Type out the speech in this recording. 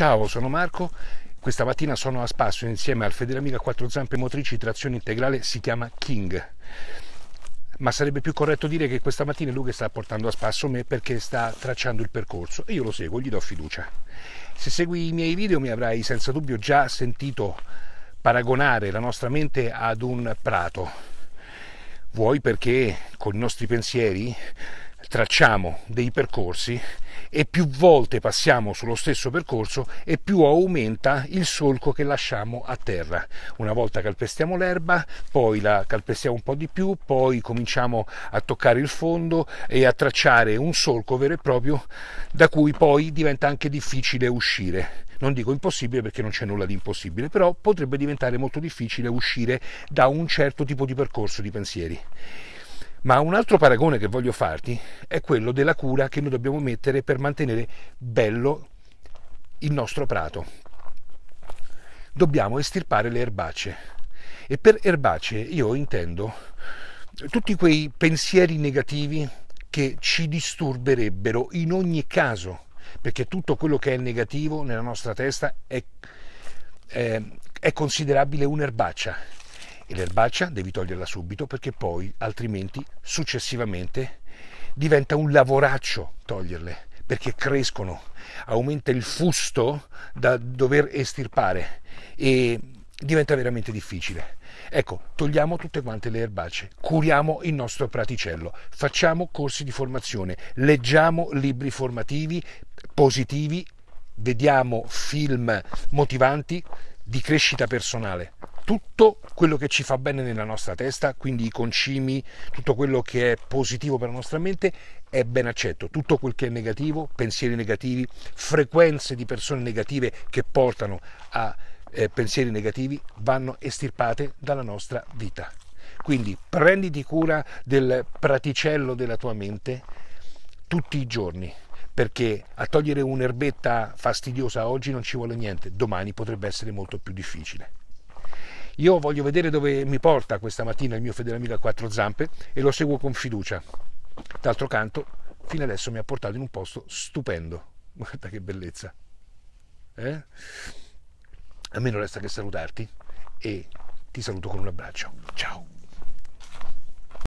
Ciao, sono Marco. Questa mattina sono a spasso insieme al fedele amico a quattro zampe motrici trazione integrale, si chiama King. Ma sarebbe più corretto dire che questa mattina lui sta portando a spasso me perché sta tracciando il percorso e io lo seguo, gli do fiducia. Se segui i miei video mi avrai senza dubbio già sentito paragonare la nostra mente ad un prato. Vuoi perché con i nostri pensieri tracciamo dei percorsi e più volte passiamo sullo stesso percorso e più aumenta il solco che lasciamo a terra. Una volta calpestiamo l'erba, poi la calpestiamo un po' di più, poi cominciamo a toccare il fondo e a tracciare un solco vero e proprio da cui poi diventa anche difficile uscire. Non dico impossibile perché non c'è nulla di impossibile, però potrebbe diventare molto difficile uscire da un certo tipo di percorso di pensieri. Ma un altro paragone che voglio farti è quello della cura che noi dobbiamo mettere per mantenere bello il nostro prato. Dobbiamo estirpare le erbacce. E per erbacce io intendo tutti quei pensieri negativi che ci disturberebbero in ogni caso, perché tutto quello che è negativo nella nostra testa è, è, è considerabile un'erbaccia e l'erbaccia devi toglierla subito perché poi altrimenti successivamente diventa un lavoraccio toglierle perché crescono, aumenta il fusto da dover estirpare e diventa veramente difficile. Ecco, togliamo tutte quante le erbacce, curiamo il nostro praticello, facciamo corsi di formazione, leggiamo libri formativi positivi, vediamo film motivanti di crescita personale tutto quello che ci fa bene nella nostra testa, quindi i concimi, tutto quello che è positivo per la nostra mente è ben accetto, tutto quel che è negativo, pensieri negativi, frequenze di persone negative che portano a eh, pensieri negativi vanno estirpate dalla nostra vita. Quindi prenditi cura del praticello della tua mente tutti i giorni, perché a togliere un'erbetta fastidiosa oggi non ci vuole niente, domani potrebbe essere molto più difficile. Io voglio vedere dove mi porta questa mattina il mio fedele amico a quattro zampe e lo seguo con fiducia. D'altro canto, fino adesso mi ha portato in un posto stupendo. Guarda che bellezza. Eh? A me non resta che salutarti e ti saluto con un abbraccio. Ciao.